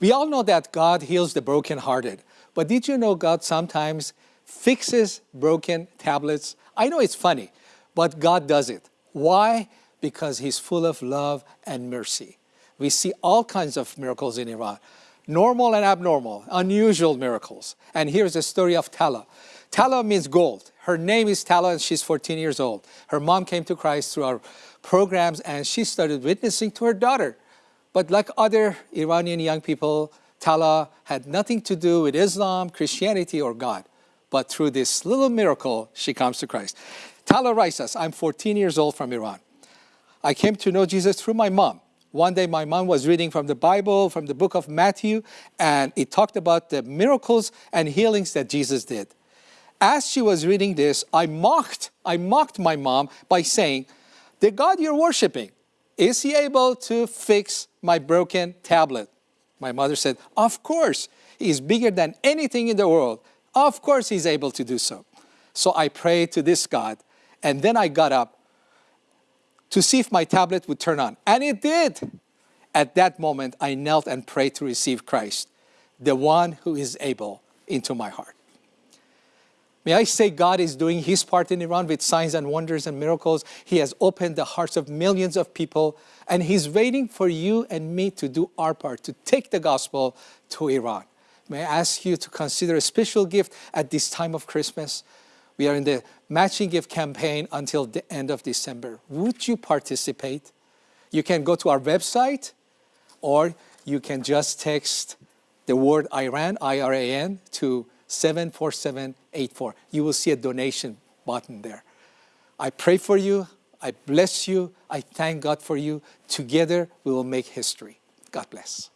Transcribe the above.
We all know that God heals the brokenhearted, but did you know God sometimes fixes broken tablets? I know it's funny, but God does it. Why? Because He's full of love and mercy. We see all kinds of miracles in Iran normal and abnormal, unusual miracles. And here's the story of Tala. Tala means gold. Her name is Tala and she's 14 years old. Her mom came to Christ through our programs and she started witnessing to her daughter. But like other Iranian young people, Tala had nothing to do with Islam, Christianity, or God. But through this little miracle, she comes to Christ. Tala writes us, I'm 14 years old from Iran. I came to know Jesus through my mom. One day my mom was reading from the Bible, from the book of Matthew, and it talked about the miracles and healings that Jesus did. As she was reading this, I mocked, I mocked my mom by saying, the God you're worshiping, is he able to fix my broken tablet? My mother said, of course, he's bigger than anything in the world. Of course he's able to do so. So I prayed to this God, and then I got up to see if my tablet would turn on, and it did. At that moment, I knelt and prayed to receive Christ, the one who is able, into my heart. May I say God is doing his part in Iran with signs and wonders and miracles. He has opened the hearts of millions of people and he's waiting for you and me to do our part, to take the gospel to Iran. May I ask you to consider a special gift at this time of Christmas. We are in the matching gift campaign until the end of December. Would you participate? You can go to our website or you can just text the word Iran, I-R-A-N, to 74784. You will see a donation button there. I pray for you. I bless you. I thank God for you. Together, we will make history. God bless.